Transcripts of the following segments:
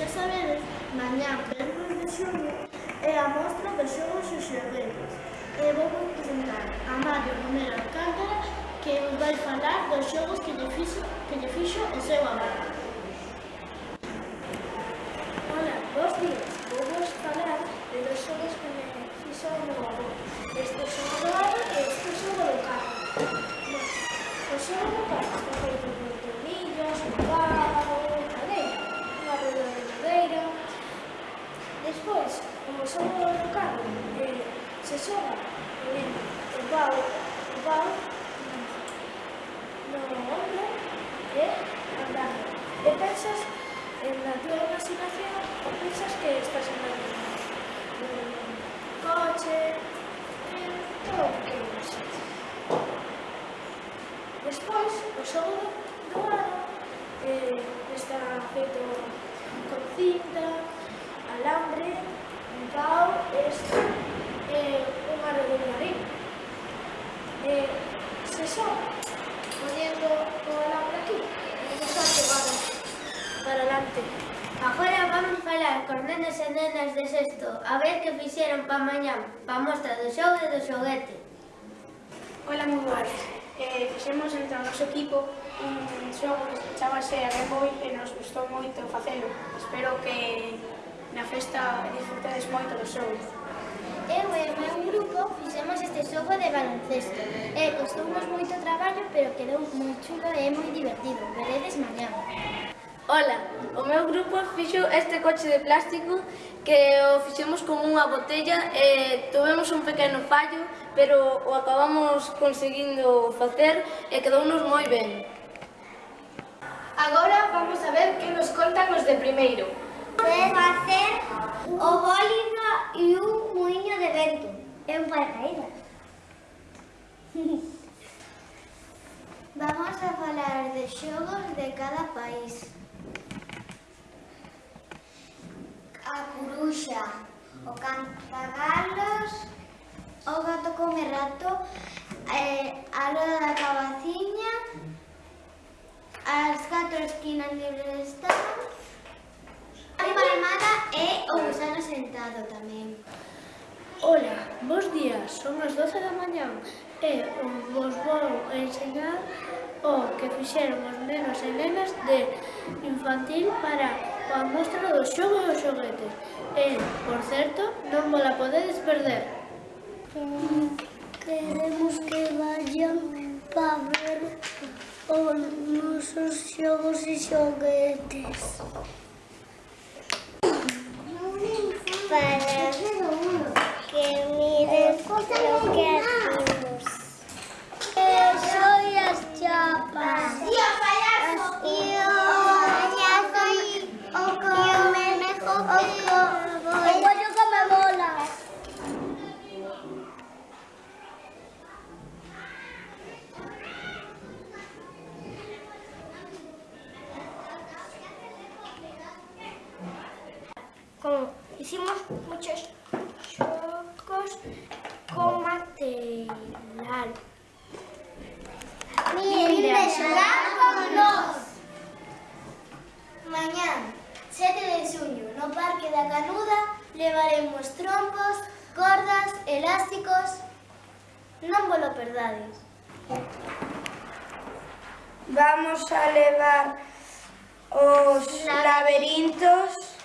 xa sabedes, mañá, vérmos de xogo, é a mostra dos xogos e xerredos. E vou presentar a Mario Romero Alcántara, que vai falar dos xogos que lle fixo, que lle fixo o seu abuelo. se xoga ponendo o pau, o pau no ombro e andando. E pensas en la tua imaginación pensas que estás andando en un coche, en todo o que usas. Despois, o xogo do ano eh, está feito con cinta, alambre, un pau e esto. Eh, un aro de marín. E eh, se só poniendo o alambre aquí, empezar que vamos para adelante. Agora vamos falar con nenes e nenas de sexto, a ver que fixeron pa mañán, pa mostra do xogo e do xoguete. Ola, moi boas. Eh, fixemos entre o noso equipo un xogo que se chamase a Game Boy e nos gustou moito facelo. Espero que na festa disfrutades moito do xogo. Eu e o meu grupo fixemos este xogo de baloncesto e costounos moito traballo, pero quedou moi chulo e moi divertido. Veredes mañán. Ola, o meu grupo fixo este coche de plástico que o fixemos con unha botella e tuvemos un pequeno fallo, pero o acabamos conseguindo facer e quedounos moi ben. Agora vamos a ver que nos contan os de primeiro. Podes facer o bólido e un vento, é un paracaídas. Vamos a falar de xogos de cada país. A curuxa, o cantagalos, o gato come rato, eh, a roda da cabaciña, as catro esquinas libres están, a palmada e o gusano sentado tamén. Ola, bons días, son as 12 da mañán e vos vou enseñar o que fixeron os nenos e nenas de infantil para a mostra do xogo e os xoguetes. E, por certo, non vos la podedes perder. Queremos que vayan para ver os nosos xogos e xoguetes. Hicimos muchos xogos con material. Miren con. Mañán, 7 de xuño, no Parque da Canuda, levaremos trompos, cordas, elásticos... Non vos lo perdades. Vamos a levar os laberintos,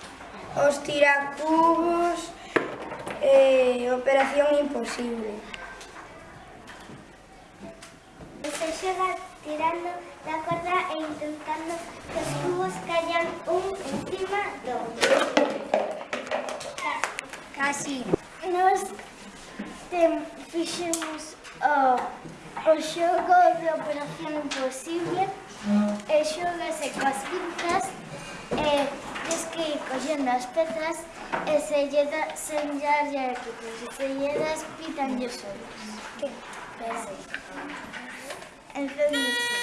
Os tiracubos e eh, Operación Imposible. Se xoga tirando da corda e intentando que os cubos callan un encima do outro. Casi. Nos tem, fixemos o, oh, o xogo de Operación Imposible e xogase coas pinzas e eh, tens que ir collendo as pezas e se lle da, senllarlle equipos e se lle das pitanlle solos. Espera aí. Entendiste?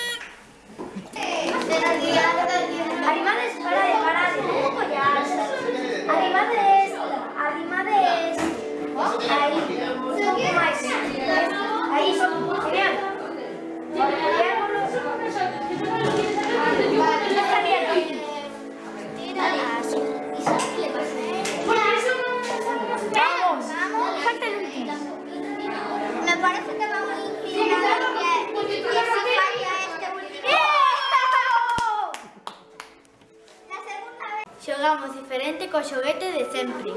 Xogamos diferente co xoguete de sempre.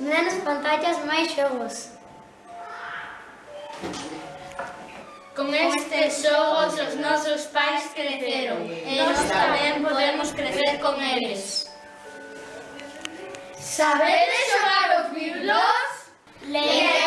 Menos pantallas, máis xogos. Con estes xogos os nosos pais creceron e nós tamén podemos crecer con eles. Sabedes xogar os biblos? Leer